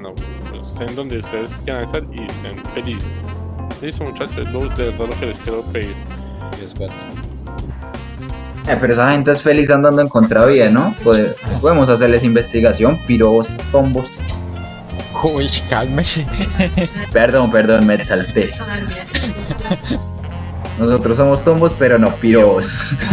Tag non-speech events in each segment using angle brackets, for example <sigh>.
no, pues, estén donde ustedes quieran estar y estén felices. Listo muchachos, lo, de verdad lo que les quiero pedir. Eh, pero esa gente es feliz andando en contravía, ¿no? Pode- podemos hacerles investigación, piros, tombos. Uy, cálmese. Perdón, perdón, me exalté. Nosotros somos tombos, pero no piros. <laughs>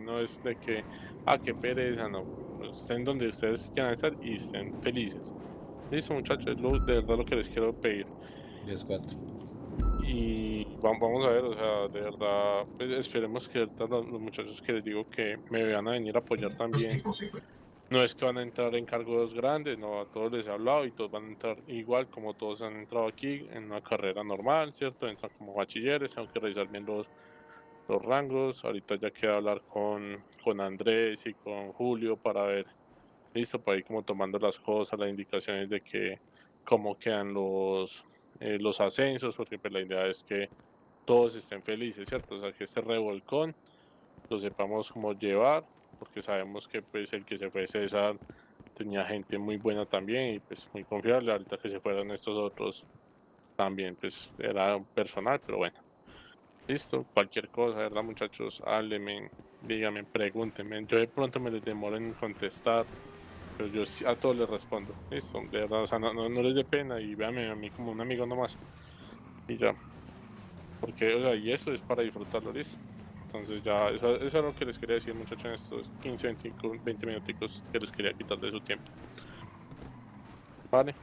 yo, o sea, aquí no es de que, ah, qué pereza, no. Pues, estén donde ustedes quieran estar y estén felices. Listo muchachos, es lo, de verdad lo que les quiero pedir. 10-4. Y va- vamos a ver, o sea, de verdad, pues esperemos que los muchachos que les digo que me van a venir a apoyar también. No es que van a entrar en cargos grandes, no, a todos les he hablado y todos van a entrar igual como todos han entrado aquí en una carrera normal, ¿cierto? Entran como bachilleres, tengo que revisar bien los, los rangos. Ahorita ya queda hablar con, con Andrés y con Julio para ver, listo, para ir como tomando las cosas, las indicaciones de que cómo quedan los, eh, los ascensos, porque pues la idea es que todos estén felices, ¿cierto? O sea, que este revolcón lo sepamos cómo llevar, porque sabemos que pues el que se fue César tenía gente muy buena también y pues muy confiable, ahorita que se fueron estos otros también pues era personal, pero bueno. Listo, cualquier cosa, ¿verdad muchachos? Háblenme, díganme, pregúntenme. Yo de pronto me les demoro en contestar, pero yo a todos les respondo. Listo, de verdad, o sea, no, no, no les dé pena y véanme a mí como un amigo nomás. Y ya. Porque, o sea, y eso es para disfrutarlo, listo. Entonces ya, eso, eso es lo que les quería decir muchachos en estos 15, 25, 20 minuticos que les quería quitar de su tiempo. Vale.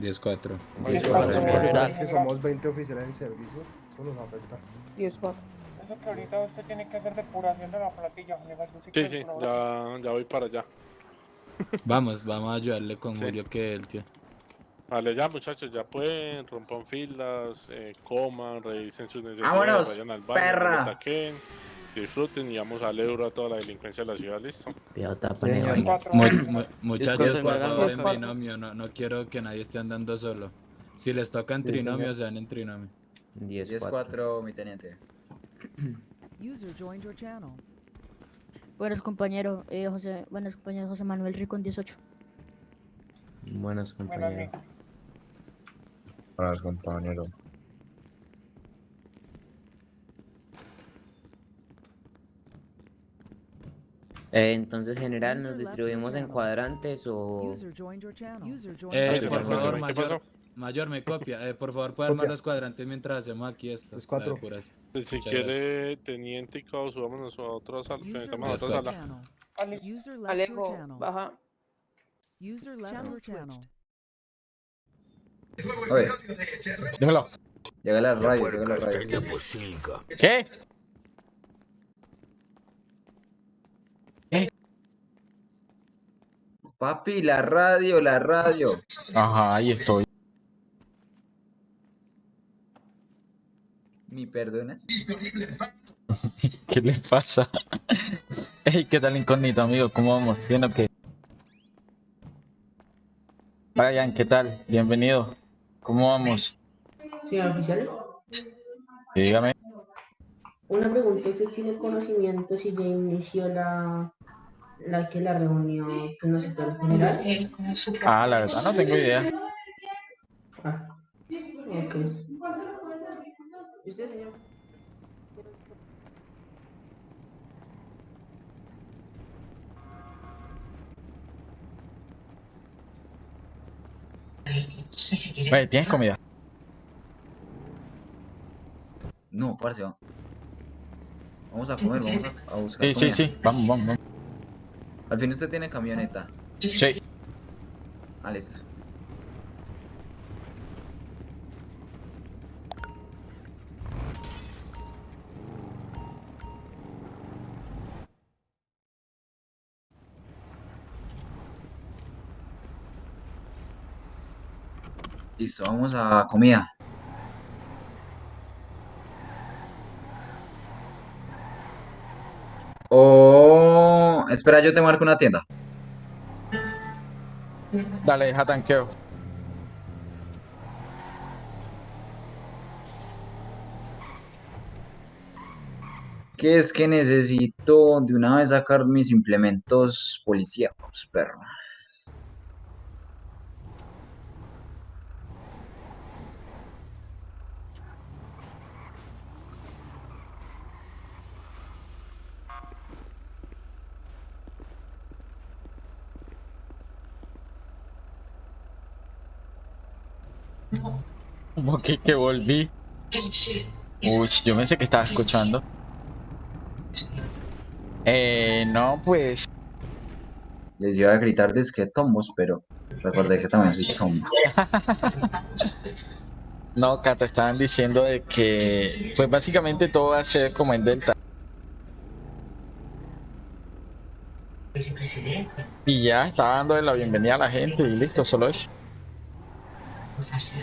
10-4. Pensar que somos 20 oficiales en servicio, eso nos afecta. Eso que ahorita usted tiene que hacer depuración de la platilla, sí Sí, ya, ya voy para allá. Vamos, vamos a ayudarle con Sí. Julio que él, tío. Vale, ya muchachos, ya pueden, rompan filas, eh, coman, revisen sus necesidades, ¡Vámonos, vayan al baño, perra! ataquen, disfruten y vamos al euro a toda la delincuencia de la ciudad, ¿listo? Muchachos, por favor, en trinomio. No, no quiero que nadie esté andando solo. Si les toca en Sí, trinomio, sean en trinomio. 10-4. 10-4, mi teniente. User joined your channel. Buenos compañeros, eh, José, buenos compañeros José Manuel Rico en 18. Buenos Bueno, compañeros. Para compañero. Eh, entonces, general, ¿nos distribuimos en cuadrantes o...? Eh, por ¿Qué channel. favor, mayor, pasó? Mayor me copia. Eh, por favor, puede armar los cuadrantes mientras hacemos aquí esto. Es cuatro. Pues si Muchas quiere, teniente y cao, subámonos a otra sala, a otra Alejo, baja. User left Channel. Oye, Dímelo. llega la radio, llega la radio. ¿Qué? Papi, la radio, la radio. Ajá, ahí estoy. ¿Me perdonas? <laughs> ¿Qué le pasa? Hey, ¿qué tal incógnito, amigo? ¿Cómo vamos? ¿Bien o qué? Brian, ¿qué tal? Bienvenido. ¿Cómo vamos? Señor oficial, Sí, dígame. una pregunta, ¿usted tiene conocimiento si ya inició la, la que la reunión que nos citó el general? Ah, la verdad no tengo idea. Ah, ok. ¿Y usted, señor? Oye, ¿tienes comida? No, parce. va- Vamos a comer, vamos a, a buscar Sí, sí, comida. sí. Vamos, vamos, vamos. Al fin usted tiene camioneta. Sí. Ah, listo. Listo, vamos a comida. Oh, espera, yo te marco una tienda. Dale, deja tanqueo. Que es que necesito de una vez sacar mis implementos policíacos, perro. Que, volví. Uy, yo pensé que estaba escuchando. Eh, no, pues. Les iba a gritar disque tombos, pero recordé que también soy tombo. No, te estaban diciendo de que. Pues básicamente todo va a ser como en Delta. Y ya, estaba dando la bienvenida a la gente y listo, solo eso.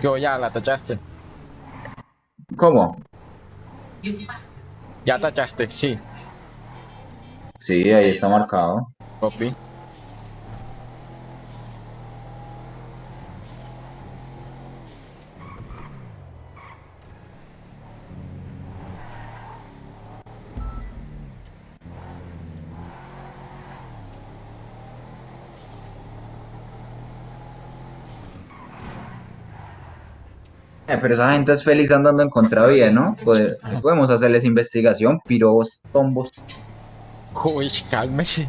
Que ya la tachaste. ¿Cómo? Ya tachaste, sí. Sí, ahí está marcado. Copy. Eh, pero esa gente es feliz andando en contravía, ¿no? Pode- podemos hacerles investigación, piros, tombos. Uy, cálmese.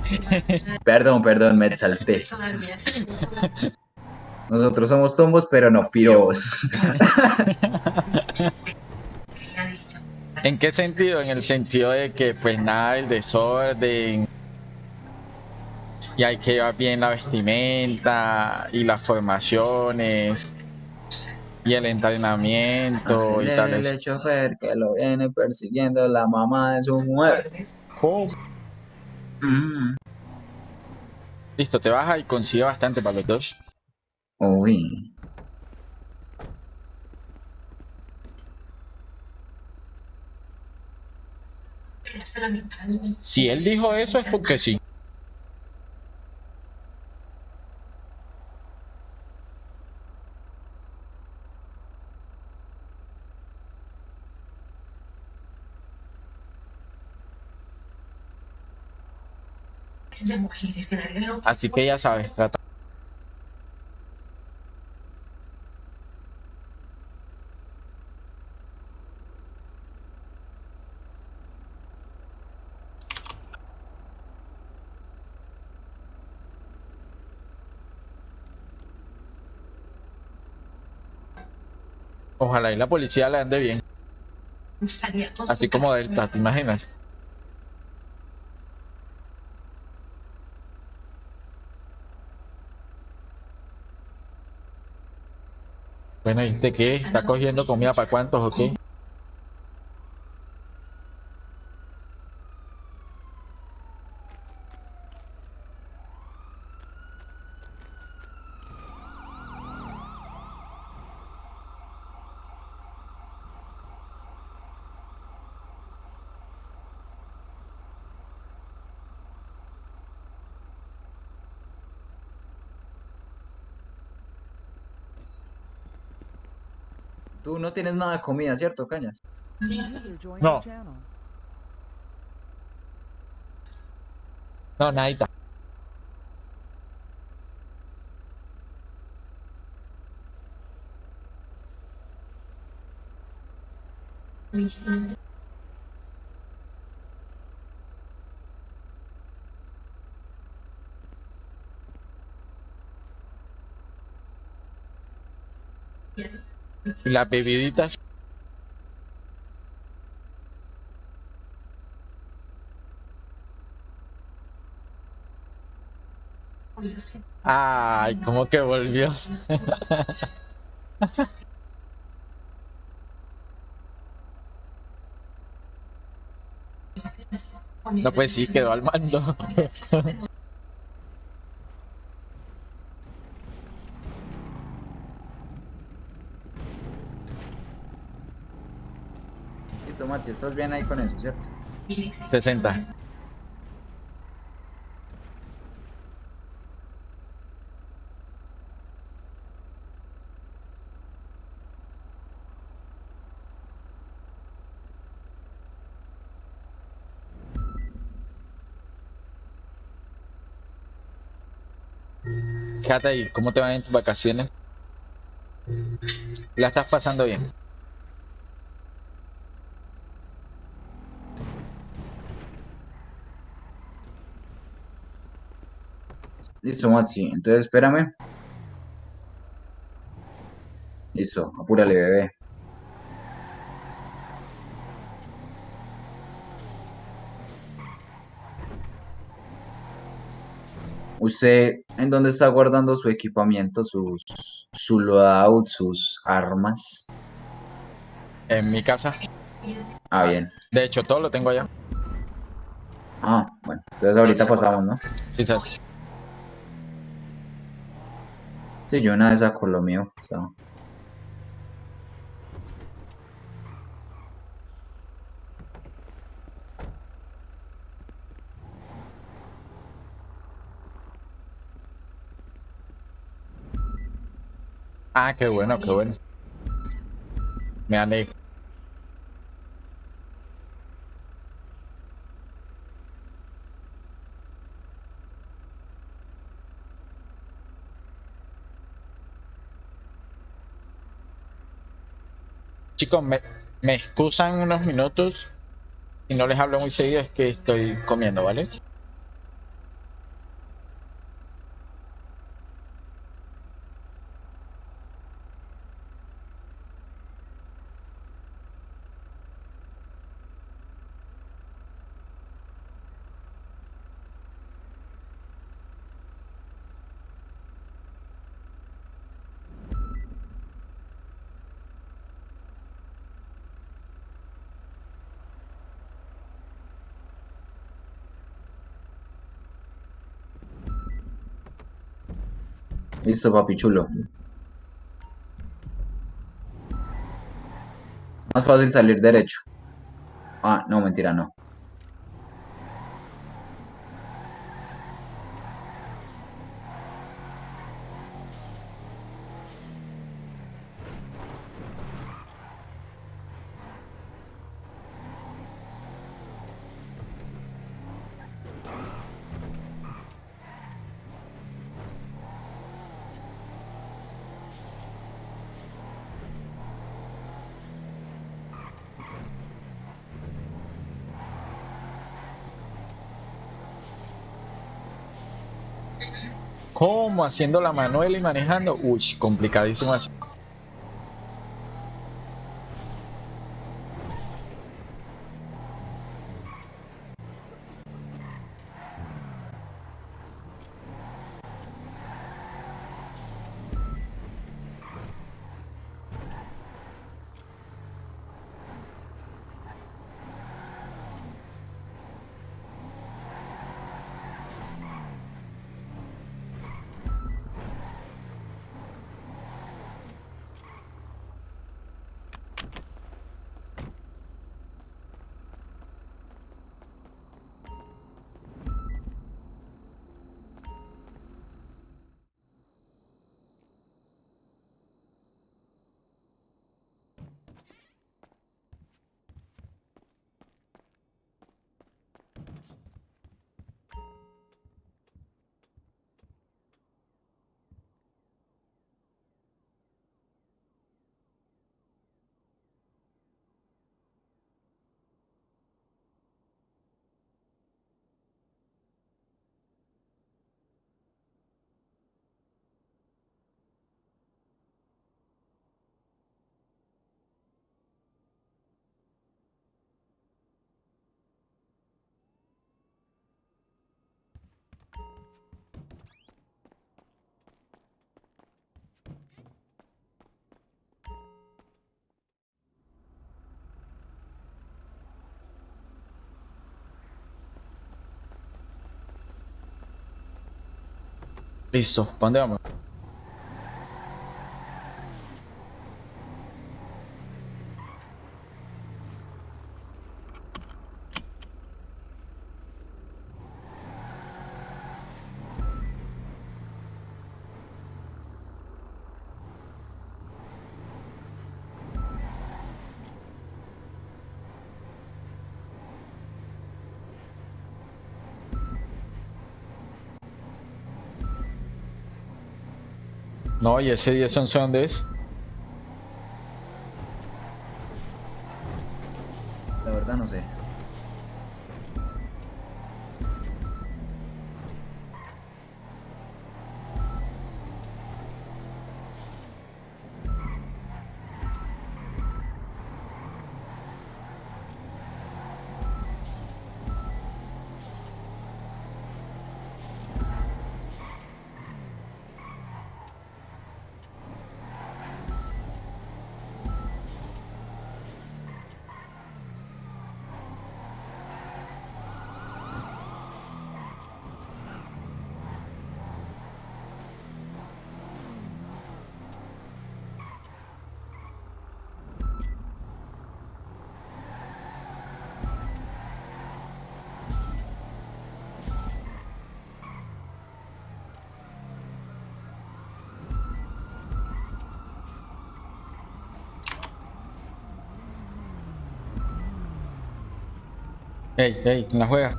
Perdón, perdón, me exalté. Nosotros somos tombos, pero no piros. ¿En qué sentido? En el sentido de que pues nada del desorden y hay que llevar bien la vestimenta y las formaciones y el entrenamiento y tal. Acelérele, chofer, que lo viene persiguiendo la mamá de su mujer. Mm. Listo, te baja y consigue bastante para los dos. Uy. Si él dijo eso es porque sí. Así que ya sabes, trata. Ojalá y la policía le ande bien. Así como Delta, ¿te imaginas? Bueno, ¿y de qué? ¿Está cogiendo comida para cuántos o qué? Tú no tienes nada de comida, ¿cierto, Cañas? No. No, nadita. ¿Y las bebiditas? Ay, ¿cómo que volvió? <laughs> No, pues sí, quedó al mando. <laughs> si estás bien ahí con eso, ¿cierto? 60. Quédate ahí, ¿cómo te van en tus vacaciones? ¿La estás pasando bien? Listo, Maxi. Entonces espérame. Listo, apúrale, bebé. ¿Usted en dónde está guardando su equipamiento, sus, su loadout, sus armas? En mi casa. Ah, bien. De hecho, todo lo tengo allá. Ah, bueno. Entonces ahorita pasamos, ¿no? Sí, sabes. Sí, yo una vez saco lo mío. está. Ah, qué bueno, qué bueno. Me alegro. Chicos, me, excusan unos minutos. Si no les hablo muy seguido es que estoy comiendo, ¿vale? Listo, papi chulo. Más fácil salir derecho. Ah, no, mentira, no. ¿Cómo? Haciendo la manuela y manejando. Uy, complicadísimo eso. Listo, ¿para No, y ese 10 11 dónde es? La verdad no sé. Ey, ey, ¿quién la juega?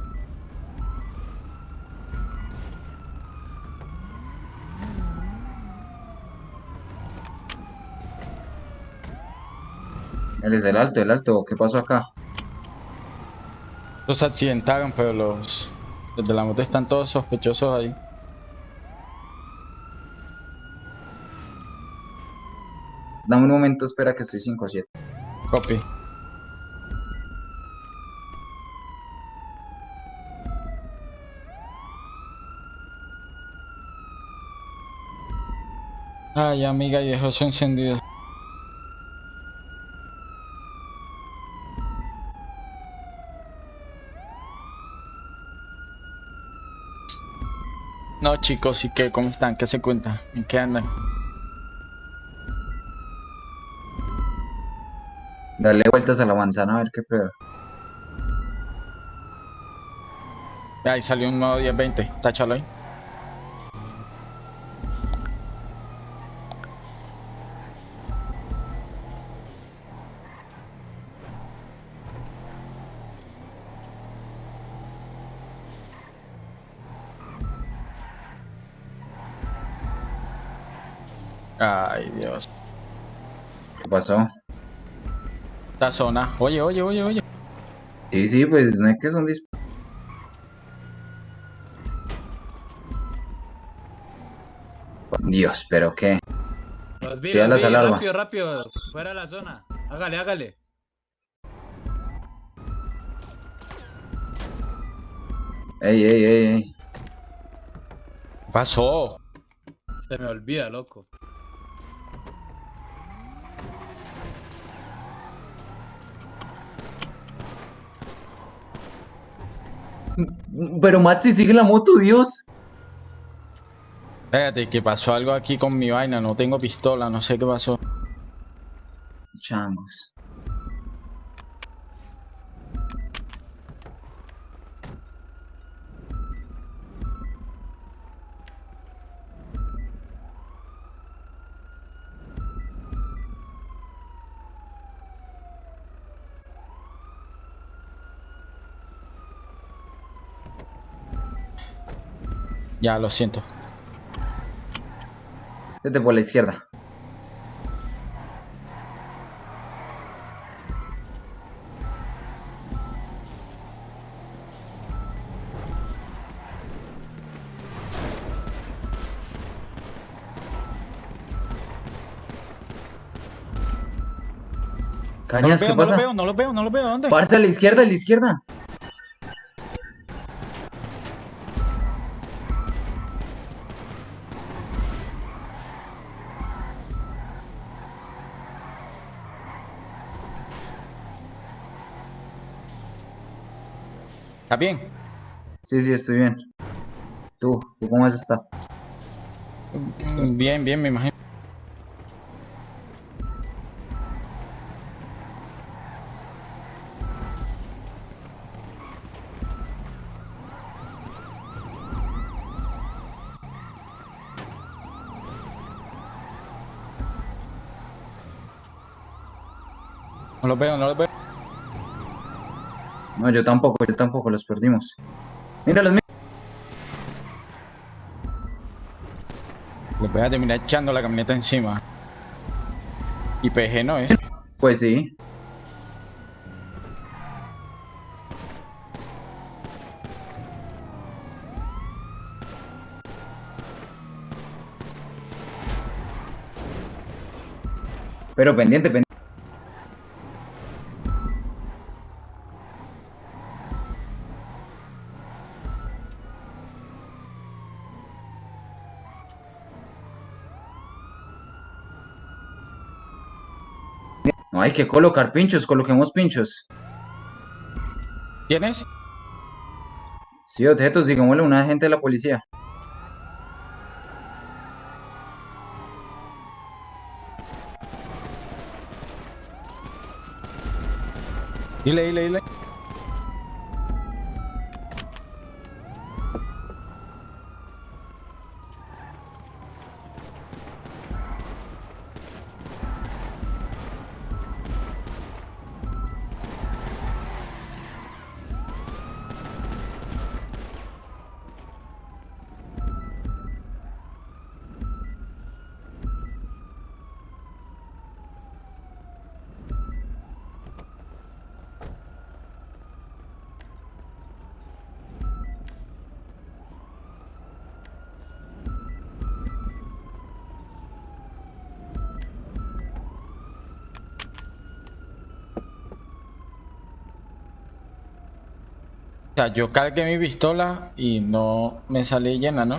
Él es el alto, el alto. ¿Qué pasó acá? Los accidentaron, pero los, los de la moto están todos sospechosos ahí. Dame un momento, espera que estoy 5-7. Copy. Ay, amiga, y dejó eso encendido. No, chicos, ¿y qué? ¿Cómo están? ¿Qué se cuenta? ¿En qué andan? Dale vueltas a la manzana a ver qué pedo. Ahí salió un nuevo 1020. Táchalo ahí. Ay, Dios. ¿Qué pasó? Esta zona. Oye, oye, oye, oye. Sí, sí, pues no es que son dis... Dios, pero qué. Los vi, los las vi, alarmas. rápido, rápido, fuera de la zona. Hágale, hágale. Ey, ey, ey, ey. ¿Qué pasó? Se me olvida, loco. Pero Maxi sigue la moto, Dios. Espérate, que pasó algo aquí con mi vaina. No tengo pistola, no sé qué pasó. Changos. Ya, lo siento. Vete por la izquierda. Cañas, no ¿qué veo, pasa? No los veo, no los veo, no los veo. ¿Dónde? Parce, a la izquierda, a la izquierda. ¿Está bien? Sí, sí, estoy bien. Tú, ¿tú cómo has estado? Bien, bien, me imagino. No los veo, no los veo. No, yo tampoco, yo tampoco, los perdimos. Míralos, mí- Le voy a terminar echando la camioneta encima. Y PG no, ¿eh? Pues sí. Pero pendiente, pendiente. Hay que colocar pinchos, coloquemos pinchos. ¿Tienes? Sí, objetos, digámosle a un agente de la policía. Dile, dile, dile. O sea, yo cargué mi pistola y no me sale llena, ¿no?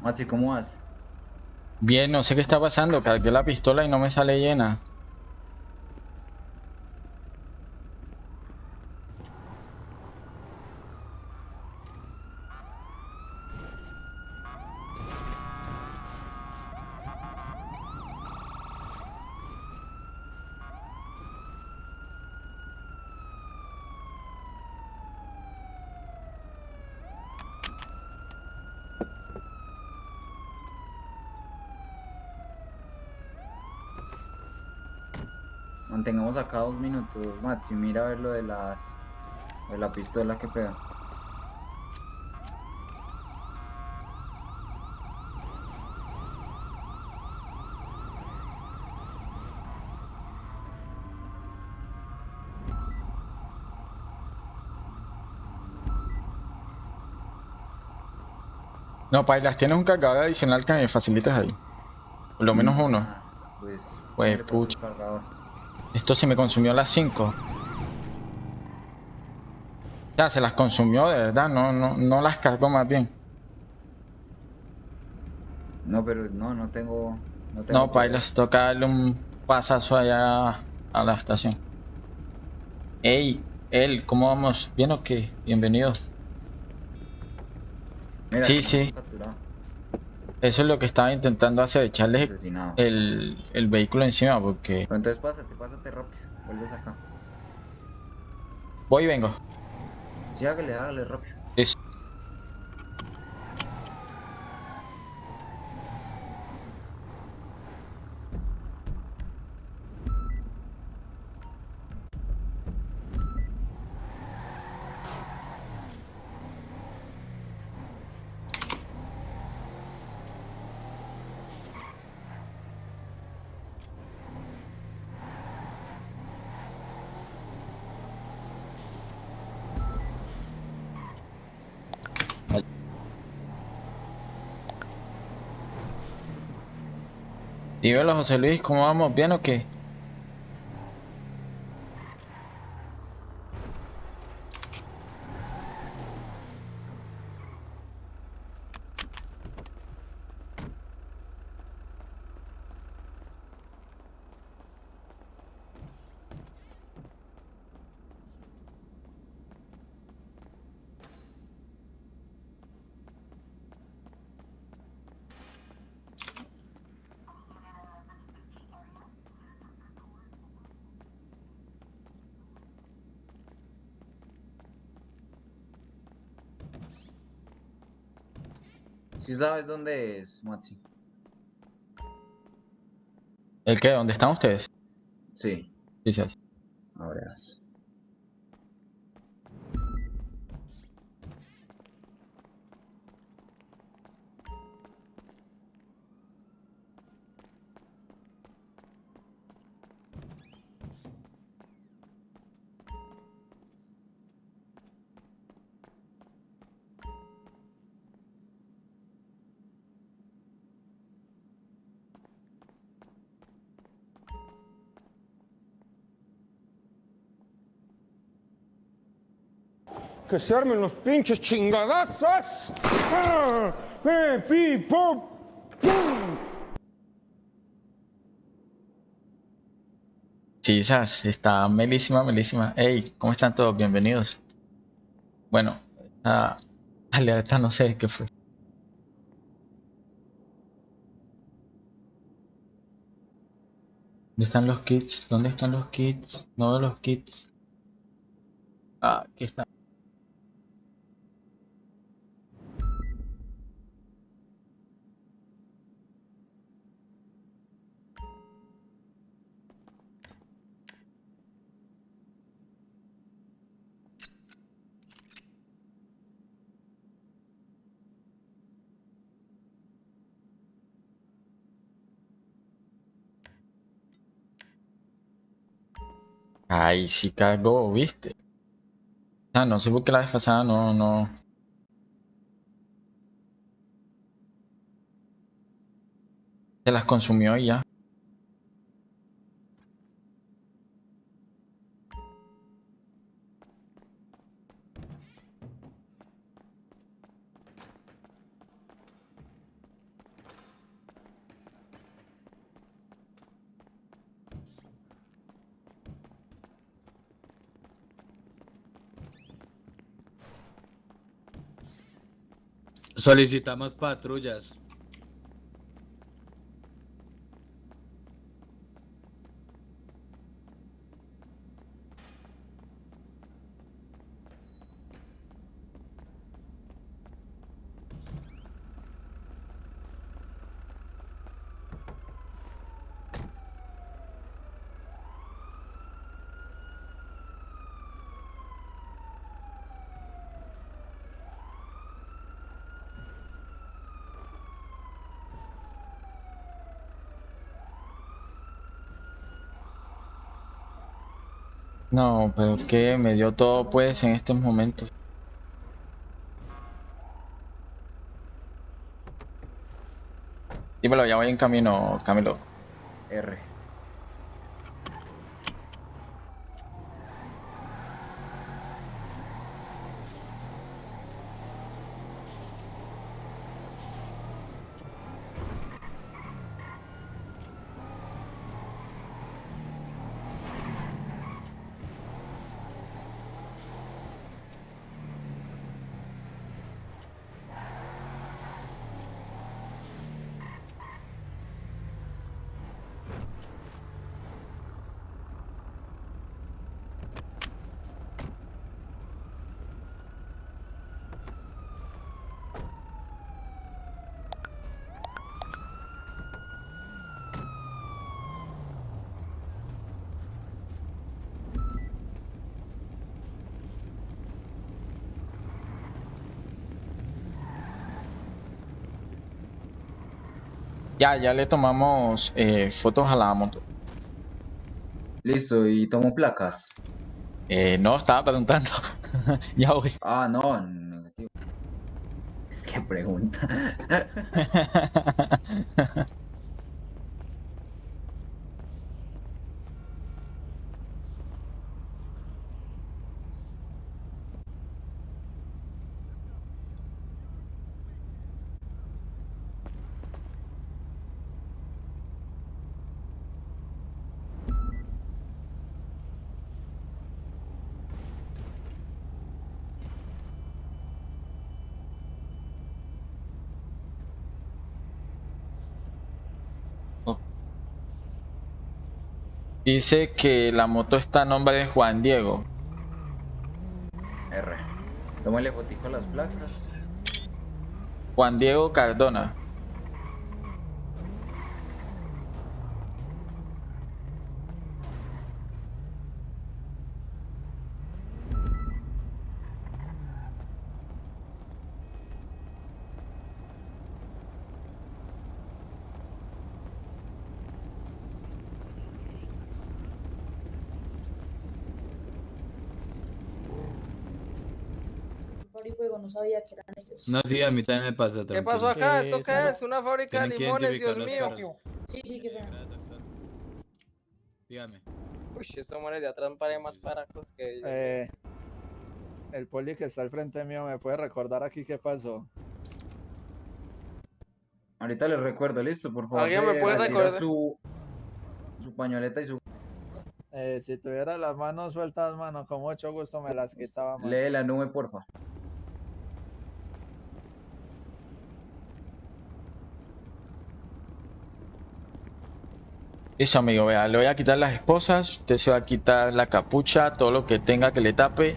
Maxi, ¿cómo vas? Bien, no sé qué está pasando. Cargué la pistola y no me sale llena. Acá dos minutos, Maxi. Mira a ver lo de las. lo de la pistola que pega. No, Pailas, tienes un cargador adicional que me facilites ahí. Por lo menos uno. Ah, Pues. Pues, pucha. Esto se me consumió a las 5. Ya, se las consumió de verdad, no, no, no las cargó más bien. No, pero no, no tengo. No, tengo No, poder. Pailas, toca darle un pasazo allá a la estación. Ey, él, ¿cómo vamos? ¿Bien o qué? Bienvenido. Mira, sí, sí. capturado, Eso es lo que estaba intentando hacer, echarle Asesinado. el, el vehículo encima porque... Entonces pásate, pásate rápido. Vuelves acá. Voy y vengo. Sí, hágale, hágale rápido. Listo. Dímelo, José Luis, ¿cómo vamos? ¿Bien o qué? Si sabes dónde es, Maxi. ¿El qué? ¿Dónde están ustedes? Sí, Sí, sí. Que se armen los pinches chingadazos. ¡Ah! ¡Eh. Sí, está melísima, melísima. Hey, ¿cómo están todos? Bienvenidos. Bueno, esta alerta no sé qué fue. ¿Dónde están los kits? ¿Dónde están los kits? No veo los kits. Ah, aquí están. Ay, sí cargó, ¿viste? Ah, no sé por qué la vez pasada no, no. Se las consumió y ya. Solicitamos patrullas. No, pero que me dio todo pues en estos momentos. Dímelo, ya voy en camino, Camilo. R. Ya, ya le tomamos eh, fotos a la moto. Listo, y tomo placas. Eh, no, estaba preguntando. <laughs> ya voy. Ah, no, negativo. Es que pregunta. <laughs> <laughs> Dice que la moto está a nombre de Juan Diego. R. Tómale fotico a las placas. Juan Diego Cardona. y fuego, no sabía que eran ellos. No, sí, a mí también me pasó. ¿Qué pasó acá? ¿Esto qué es? ¿Una fábrica de limones? Dios mío. carros. Sí, sí, qué pena. Dígame. Uy, estos manes de atrás parecen más paracos que ellos. Eh, el poli que está al frente mío, ¿me puede recordar aquí qué pasó? Ahorita les recuerdo, listo, por favor. ¿Alguien me puede recordar? Su, su pañoleta y su... Eh, si tuviera las manos sueltas, mano, con mucho gusto me las quitaba, mano. Lee la nube, porfa. Eso, amigo, vea, le voy a quitar las esposas, usted se va a quitar la capucha, todo lo que tenga que le tape.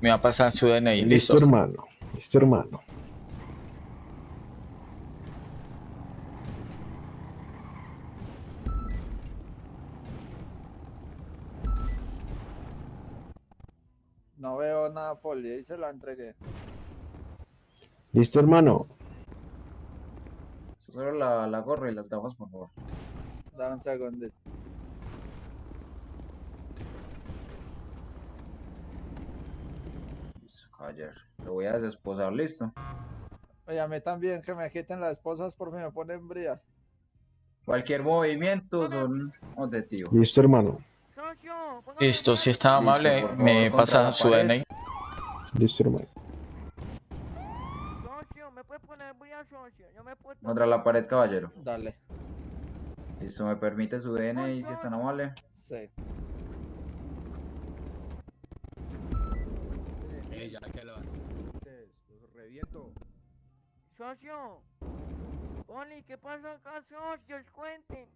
Me va a pasar su DNI, listo. hermano. Listo, hermano. No veo nada, poli, ahí se la entregué. Listo, hermano. Solo la, la gorra y las gafas, por favor. Dame un segundito. Listo, caballero. Lo voy a desesposar, listo. Oye, a mí también, que me quiten las esposas por fin me ponen bría. Cualquier movimiento son objetivos. Listo, hermano. Listo, si está amable, me pasa su pared. DNI. Listo, hermano. Contra la pared, caballero. Dale. Listo, me permite su DNI si es tan amable. Sí. Eh, ya que lo Reviento. Socio. Oli, ¿qué pasa acá, socios? Cuenten.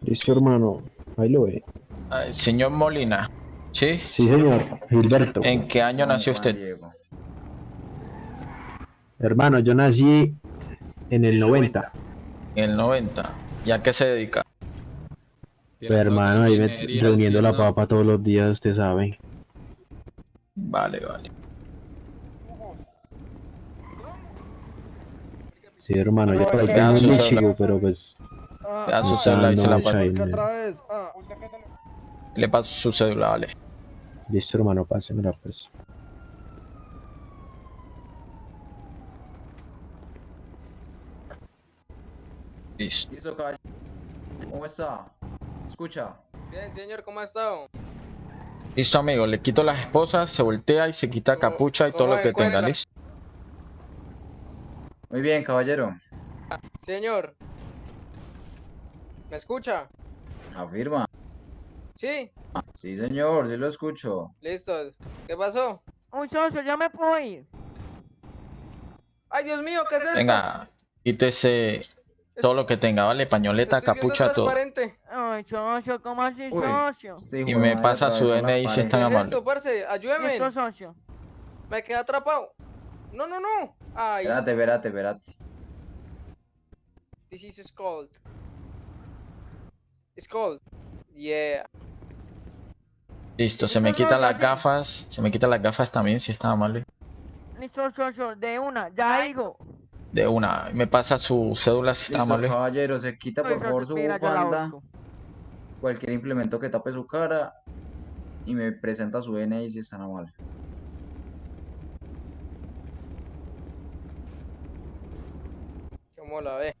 Listo, hermano. Ahí lo ve. Ah, Señor Molina, ¿sí? Sí, señor. Gilberto. ¿En qué año nació usted? Diego. Hermano, yo nací en el 90. En el 90. ¿Y a qué se dedica? Pues, hermano, ahí me- reuniendo ¿sí o la papa todos los días, usted sabe. Vale, vale. Sí, hermano, yo por ahí Te tengo un celular. pero pues. Te da su celular. Le paso su cédula, vale. Listo, hermano, pásemela pues. Listo. Listo, caballero. ¿Cómo está? Escucha. Bien, señor, ¿cómo ha estado? Listo, amigo, le quito las esposas, se voltea y se quita capucha y todo lo que encuentra? tenga, listo. Muy bien, caballero. Señor. ¿Me escucha? Afirma. Sí, Sí, señor, sí lo escucho. listo. ¿Qué pasó? Un socio, ya me puedo ir. Ay, Dios mío, ¿qué es esto? Venga, quítese todo lo que tenga, ¿vale? Pañoleta, capucha, todo. transparente. Ay, socio, ¿cómo así, Uy. socio? Sí, Y me madre, pasa su DNI si pared. es tan ¿Qué es amable. esto, parce? Ayúdeme. Listo, socio. Me quedé atrapado. No, no, no. Ay, Espérate, espérate, espérate. this is cold. It's cold. Yeah. Listo, se me quitan las gafas, se me quitan las gafas también si está amable. Listo, socio, de una, ya hijo. De una, me pasa su cédula si está amable. caballero, se quita por favor su bufanda, cualquier implemento que tape su cara y me presenta su DNI si es tan amable. ¿Cómo la ve?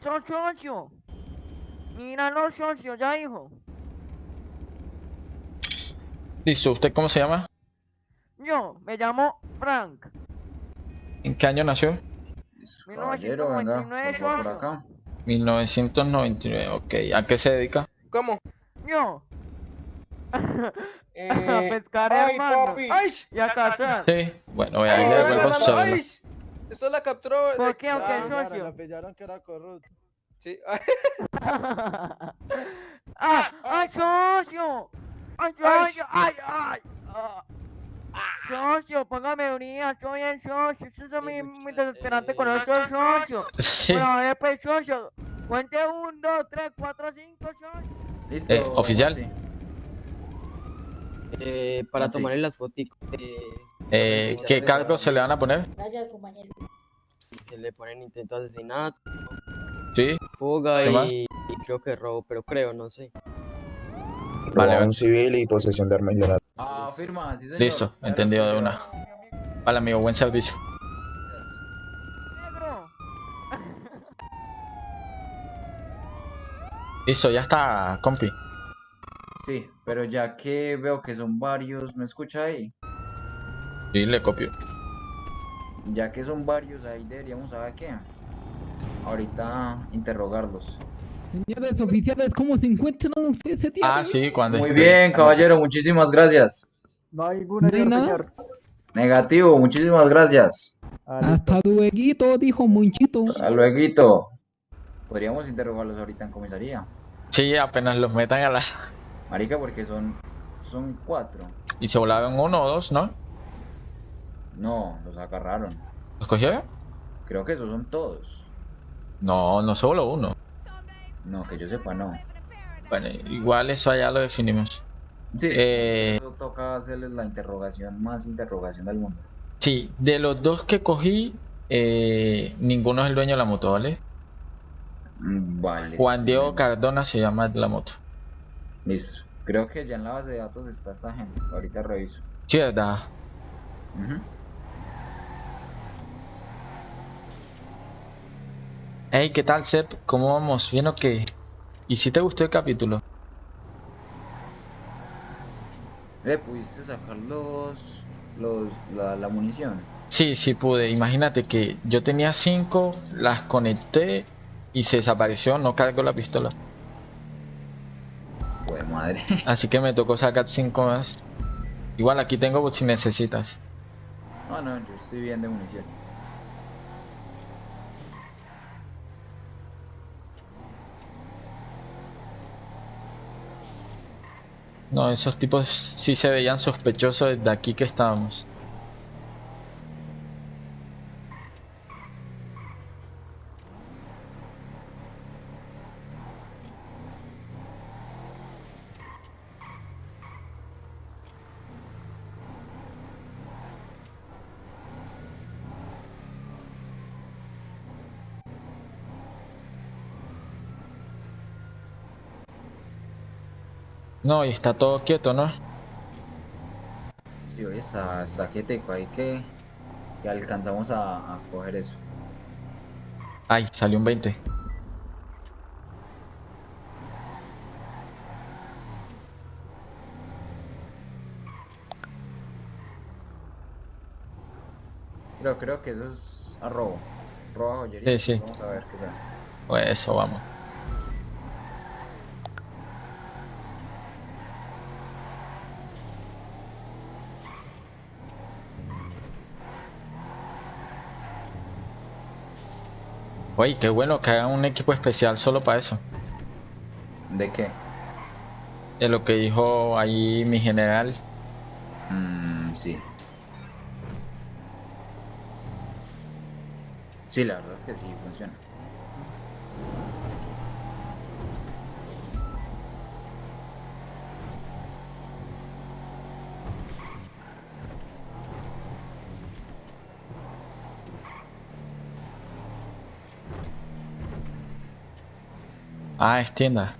Listo, socio. Míralo, socio, ya hijo. Listo, ¿usted cómo se llama? Yo, me llamo Frank. ¿En qué año nació? Listo, caballero, venga, 1999, por acá. 1999, ok. ¿A qué se dedica? ¿Cómo? Yo. Eh, <laughs> a pescar, ay, hermano. papi. ¡Ay! Y a cazar. Sí, bueno, vea, ¡Ay, ahí le están Esto la capturó. ¿Por qué, qué, Ah, Claro, socio? la pillaron que era corrupto. Sí. <laughs> <laughs> ¡Ah! ¡Ay, socio! ¡Ay, socio! ¡Ay, ay! Ah. Socio, póngame unidad, soy el socio. Eso es muy, muy desesperante con el socio. <laughs> Sí. Bueno, a ver, pues, socio. Cuente un, dos, tres, cuatro, cinco, socio. Listo, Eh, oficial. Eh, para Ah, sí. tomarle las fotos. Eh, Eh, ¿Qué cargo se le van a poner? Gracias, compañero. Se le ponen intento de asesinato, Sí. fuga y, y creo que robo, pero creo, no sé. Robo a un civil y posesión de arma ilegal. Ah, firma, sí, señor. Listo, entendido de una. Vale, amigo, buen servicio. Listo, ya está, compi. Sí, pero ya que veo que son varios, ¿me escucha ahí? Sí, le copio. Ya que son varios, ahí deberíamos saber qué. Ahorita interrogarlos. Señores oficiales, ¿cómo se encuentran ustedes ese día? Ah, sí, cuando Muy bien, caballero, muchísimas gracias. No hay ninguna señor. Negativo, muchísimas gracias. Hasta luego, dijo Monchito. Hasta luego. Podríamos interrogarlos ahorita en comisaría. Sí, apenas los metan a la... Marica, porque son, son cuatro. Y se volaron uno o dos, ¿no? No, los agarraron. ¿Los cogieron? Creo que esos son todos. No, no se voló uno. No, que yo sepa, no. Bueno, igual eso allá lo definimos. Sí. Eh, Eso toca hacerles la interrogación, más interrogación del mundo. sí, de los dos que cogí, eh, ninguno es el dueño de la moto, ¿vale? Mm, Vale. Juan sí, Diego Cardona se llama la moto. Listo. Creo que ya en la base de datos está esta gente. Ahorita reviso. Sí, ¿verdad? Hey, ¿qué tal, Sep? ¿Cómo vamos? ¿Bien o qué? ¿Y si te gustó el capítulo? Eh, ¿pudiste sacar los, los, la, la munición? Sí, sí pude. Imagínate que yo tenía cinco, las conecté y se desapareció, no cargo la pistola. Pues madre. <laughs> Así que me tocó sacar cinco más. Igual aquí tengo por si necesitas. No, no, yo estoy bien de munición. No, esos tipos sí se veían sospechosos desde aquí que estábamos. No, y está todo quieto, ¿no? Sí, oye, está, está quietico ahí que, que alcanzamos a, a coger eso. Ay, salió un 20. Creo, creo que eso es a robo. Robo a joyería. Sí, sí. Vamos a ver qué tal. Pues eso, vamos. Oye, qué bueno que hagan un equipo especial solo para eso. ¿De qué? De lo que dijo ahí mi general. Mm, sí. Sí, la verdad es que sí funciona. Ah, es tienda.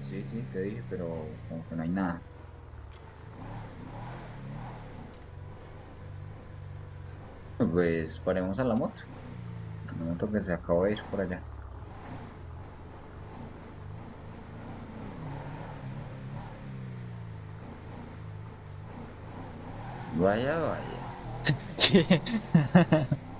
Sí, sí, te dije, pero como que no hay nada. Pues paremos a la moto. La moto que se acabó de ir por allá. Vaya, vaya. <laughs> <laughs>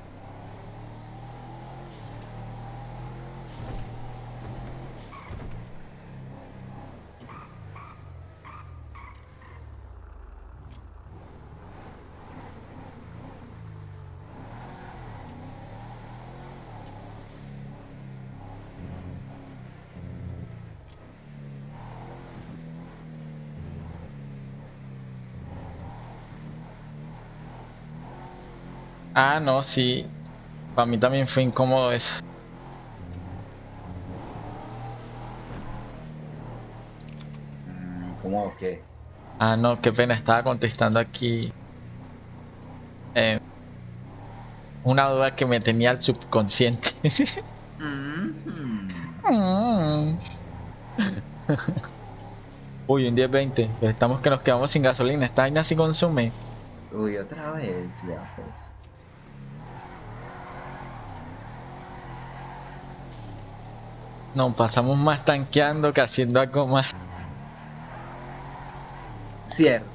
Ah, no, sí. Para mí también fue incómodo eso. Mm, ¿Cómo o qué? Ah, no, qué pena, estaba contestando aquí Eh, una duda que me tenía el subconsciente. Mm. Uy, un 10-20. Estamos que nos quedamos sin gasolina. Esta vaina sí consume. Uy, otra vez, vea pues. Nos pasamos más tanqueando que haciendo algo más. Cierto.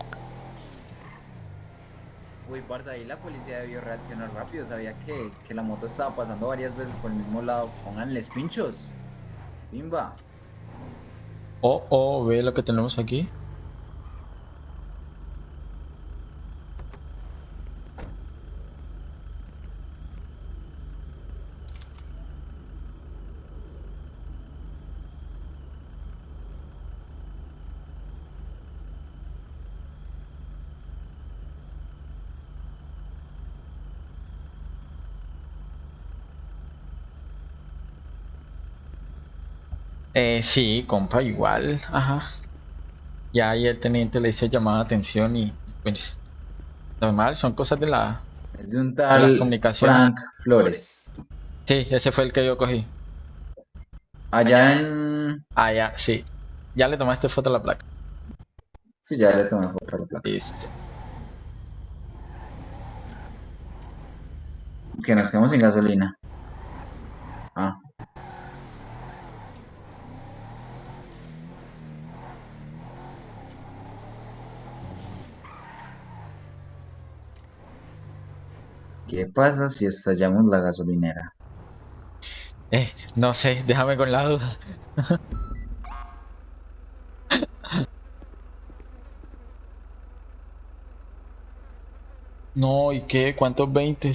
Uy, Barda, ahí la policía debió reaccionar rápido. Sabía que, que la moto estaba pasando varias veces por el mismo lado. Pónganles pinchos. Bimba. Oh, oh, ve lo que tenemos aquí. Eh, sí, compa, igual, ajá. Ya ahí el teniente le hizo llamada de atención y pues normal, son cosas de la, Es de un de la tal comunicación. Frank Flores. Sí, ese fue el que yo cogí. Allá en... Ah, ya, sí. Ya le tomaste foto a la placa. Sí, ya le tomé foto a la placa. Listo. Que nos quedamos sin gasolina. Ah. ¿Qué pasa si estallamos la gasolinera? Eh, no sé, déjame con la duda. No, ¿y qué? ¿Cuántos 20?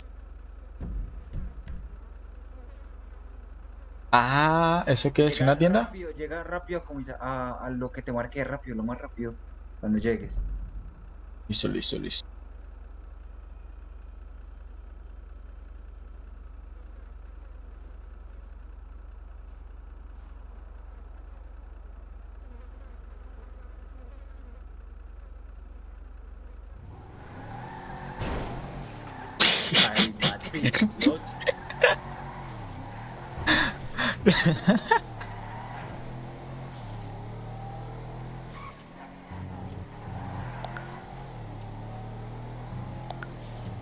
Ah, ¿eso qué es? ¿Una tienda? Rápido, llega rápido a, a, a lo que te marqué rápido, lo más rápido, cuando llegues. Listo, listo, listo. Ay, Maxi, no. <laughs>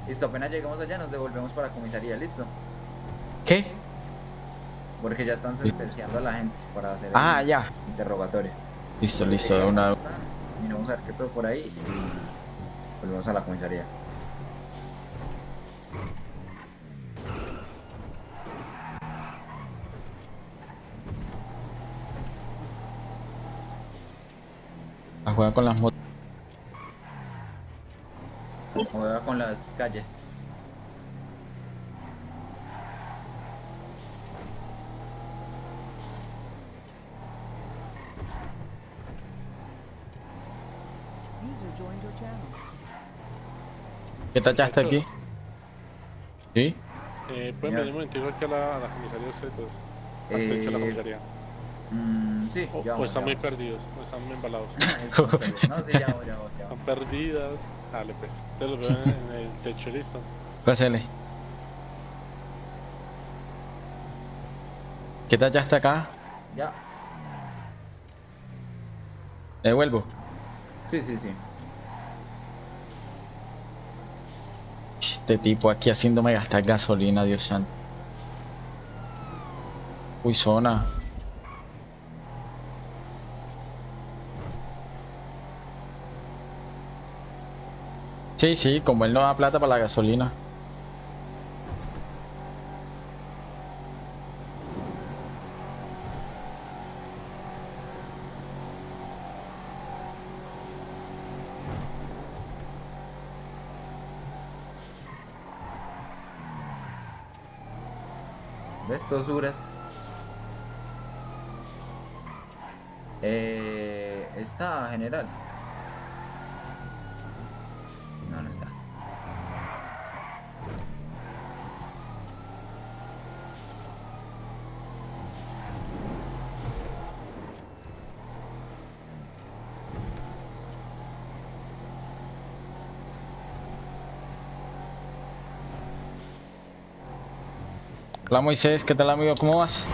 Listo, apenas llegamos allá nos devolvemos para la comisaría, ¿listo? ¿Qué? Porque ya están sentenciando a la gente para hacer Ah, el ya. interrogatorio. Listo, listo, de una. Miramos a ver qué todo por ahí y volvemos a la comisaría. A jugar con las motos. Juega con las calles. User joined your channel. ¿Qué tachaste aquí? ¿Sí? Eh, ¿Pueden venir un aquí a la, a la comisaría ustedes dos? Antes de que a la Eh, comisaría. Mm, sí, O, ya están ya muy vamos. perdidos, o están muy embalados. <laughs> No, sí, ya vamos, ya vamos, ya Están perdidas. Dale, pues. Te los veo en, el techo, listo. Pásale. ¿Qué tachaste acá? Ya. Devuelvo. Sí, sí, sí. Este tipo aquí haciéndome gastar gasolina, Dios santo. Uy, zona. Sí, sí, como él no da plata para la gasolina. ¿Ves? Tosuras. Eh, está general. No, no está. Hola Moisés, ¿qué tal amigo? ¿Cómo vas?